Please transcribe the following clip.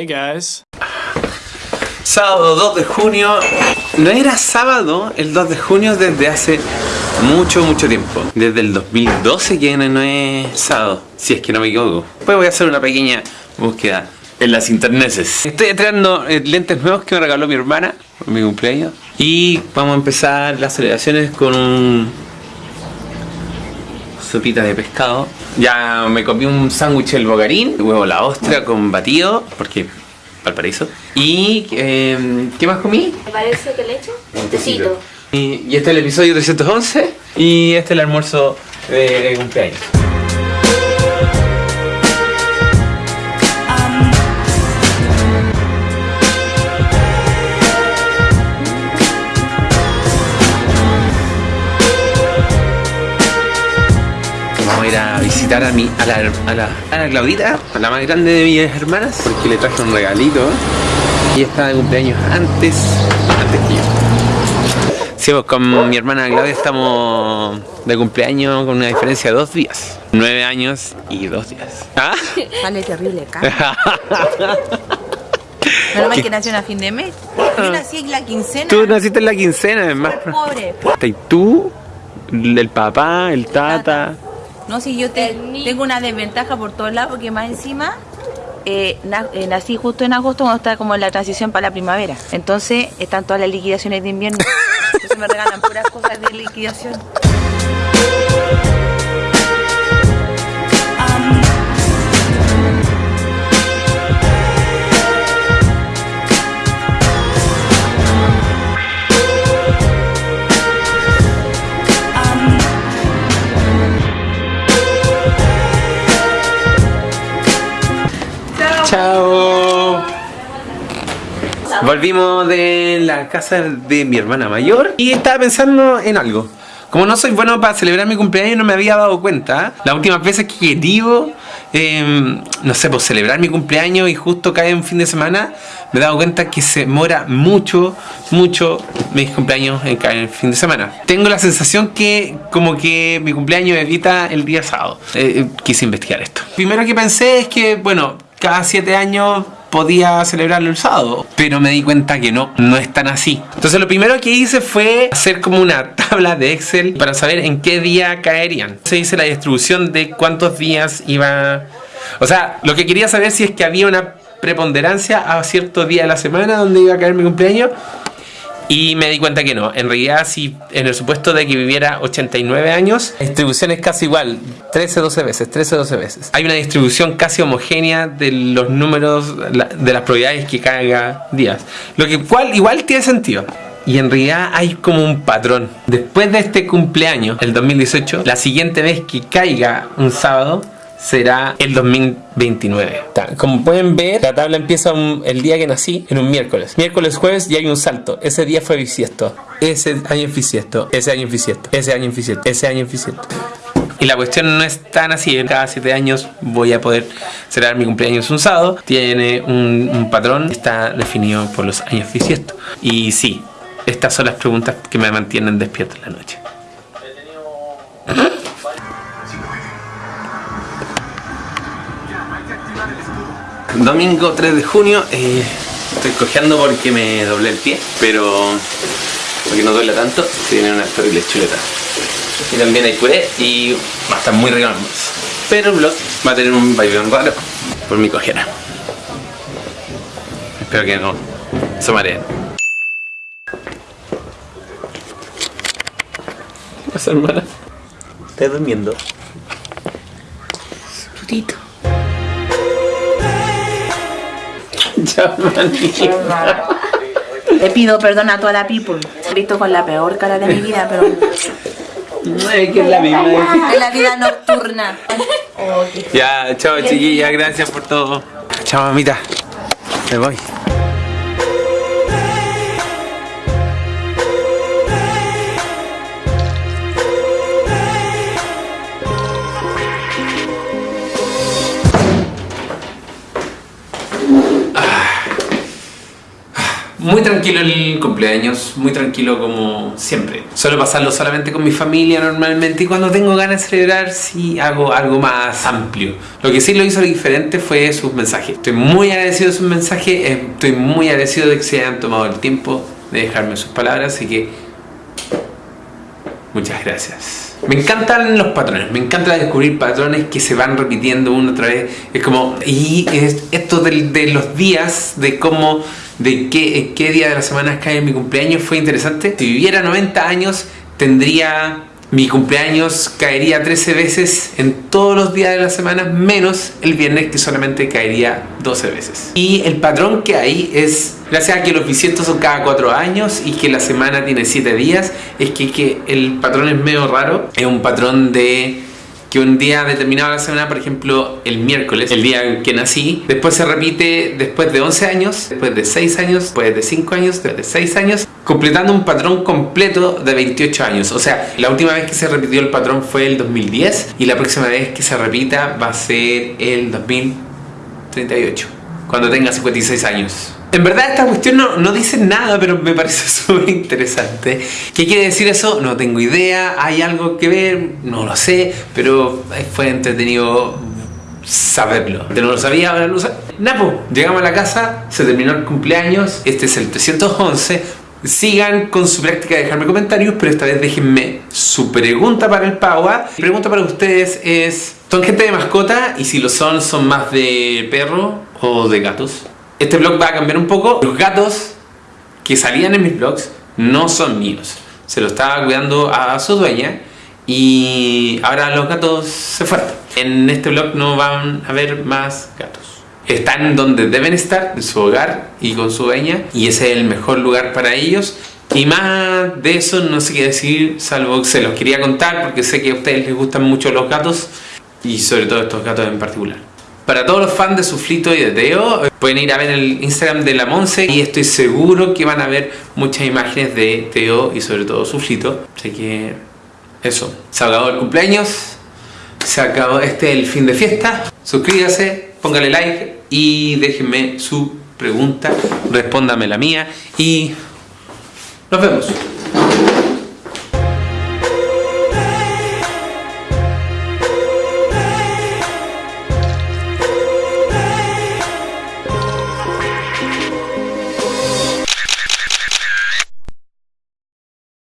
Hey guys. Sábado 2 de junio. No era sábado el 2 de junio desde hace mucho, mucho tiempo. Desde el 2012 que no es sábado, si es que no me equivoco. Pues voy a hacer una pequeña búsqueda en las interneses. Estoy entrenando eh, lentes nuevos que me regaló mi hermana por mi cumpleaños. Y vamos a empezar las celebraciones con un sopita de pescado. Ya me comí un sándwich el bogarín, huevo la ostra con batido, porque Valparaíso. Y eh, ¿qué más comí? ¿Me parece que le echo? Un tecito. Y, y este es el episodio 311 y este es el almuerzo de, de cumpleaños. Vamos a mi, a, la, a, la, a la Claudita, a la más grande de mis hermanas, porque le traje un regalito. Y está de cumpleaños antes, antes que yo. Sí, pues con mi hermana Claudia estamos de cumpleaños con una diferencia de dos días. Nueve años y dos días. ¿Ah? Sale terrible acá. Menos mal que nació a fin de mes. Yo nací en la quincena. Tú naciste en la quincena, además. Pobre. Y tú, el papá, el tata. No, si yo te- tengo una desventaja por todos lados, porque más encima eh, na- eh, nací justo en agosto cuando está como en la transición para la primavera. Entonces están todas las liquidaciones de invierno. Entonces me regalan puras cosas de liquidación. Chao. Volvimos de la casa de mi hermana mayor y estaba pensando en algo. Como no soy bueno para celebrar mi cumpleaños, no me había dado cuenta. Las últimas veces que he eh, no sé, pues celebrar mi cumpleaños y justo cae un fin de semana, me he dado cuenta que se demora mucho, mucho mis cumpleaños en caer el fin de semana. Tengo la sensación que como que mi cumpleaños evita el día sábado. Eh, eh, quise investigar esto. Primero que pensé es que, bueno, cada siete años podía celebrarlo el sábado, pero me di cuenta que no, no es tan así. Entonces lo primero que hice fue hacer como una tabla de Excel para saber en qué día caerían. Se hice la distribución de cuántos días iba... O sea, lo que quería saber si es que había una preponderancia a cierto día de la semana donde iba a caer mi cumpleaños. Y me di cuenta que no. En realidad, si en el supuesto de que viviera 89 años, la distribución es casi igual. 13-12 veces, 13-12 veces. Hay una distribución casi homogénea de los números, de las probabilidades que caiga días. Lo que cual, igual tiene sentido. Y en realidad hay como un patrón. Después de este cumpleaños, el 2018, la siguiente vez que caiga un sábado será el 2029. Ta- Como pueden ver, la tabla empieza un- el día que nací, en un miércoles. Miércoles, jueves y hay un salto. Ese día fue bisiesto. Ese año es bisiesto. Ese año es bisiesto. Ese año es bisiesto. Ese año es bisiesto. Y la cuestión no es tan así. Cada siete años voy a poder celebrar mi cumpleaños un sábado. Tiene un, un patrón. Está definido por los años bisiesto. Y sí, estas son las preguntas que me mantienen despierto en la noche. Domingo 3 de junio, eh, estoy cojeando porque me doblé el pie, pero porque no duele tanto, tiene unas terribles chuletas. Y también hay puré y va a estar muy rico. Pero el vlog va a tener un bailón raro por mi cojera. Espero que no se mareen. ¿Qué pasa, hermana? ¿Estás durmiendo? Putito. Le pido perdón a toda la people. He visto con la peor cara de mi vida, pero No, es que es la misma. de la vida nocturna. Ya, chao chiquilla, gracias por todo. Chao mamita. Me voy. Muy tranquilo el cumpleaños, muy tranquilo como siempre. Suelo pasarlo solamente con mi familia normalmente y cuando tengo ganas de celebrar sí hago algo más amplio. Lo que sí lo hizo diferente fue sus mensajes. Estoy muy agradecido de sus mensajes, estoy muy agradecido de que se hayan tomado el tiempo de dejarme sus palabras, así que muchas gracias. Me encantan los patrones, me encanta descubrir patrones que se van repitiendo una otra vez. Es como, y esto de, los días, de cómo, de qué, día de la semana cae mi cumpleaños fue interesante. Si viviera 90 años, tendría mi cumpleaños caería 13 veces en todos los días de la semana, menos el viernes que solamente caería 12 veces. Y el patrón que hay es, gracias a que los bisiestos son cada 4 años y que la semana tiene 7 días, es que, que el patrón es medio raro. Es un patrón de que un día determinado de la semana, por ejemplo, el miércoles, el día en que nací, después se repite después de 11 años, después de 6 años, después de 5 años, después de 6 años, completando un patrón completo de 28 años. O sea, la última vez que se repitió el patrón fue el 2010 y la próxima vez que se repita va a ser el 2038, cuando tenga 56 años. En verdad esta cuestión no, no dice nada, pero me parece súper interesante. ¿Qué quiere decir eso? No tengo idea. ¿Hay algo que ver? No lo sé, pero fue entretenido saberlo. No lo sabía, ahora lo sé. Napo, llegamos a la casa, se terminó el cumpleaños, este es el 311. Sigan con su práctica de dejarme comentarios, pero esta vez déjenme su pregunta para el Paua. Mi pregunta para ustedes es, ¿son gente de mascota? Y si lo son, ¿son más de perro o de gatos? Este blog va a cambiar un poco. Los gatos que salían en mis blogs no son míos. Se lo estaba cuidando a su dueña y ahora los gatos se fueron. En este blog no van a haber más gatos. Están donde deben estar, en su hogar y con su dueña y ese es el mejor lugar para ellos. Y más de eso no sé qué decir, salvo que se los quería contar porque sé que a ustedes les gustan mucho los gatos y sobre todo estos gatos en particular. Para todos los fans de Suflito y de Teo, pueden ir a ver el Instagram de la Monse y estoy seguro que van a ver muchas imágenes de Teo y sobre todo Suflito. Así que eso, se acabó el cumpleaños, se acabó este el fin de fiesta. Suscríbase, póngale like y déjenme su pregunta, respóndame la mía y nos vemos.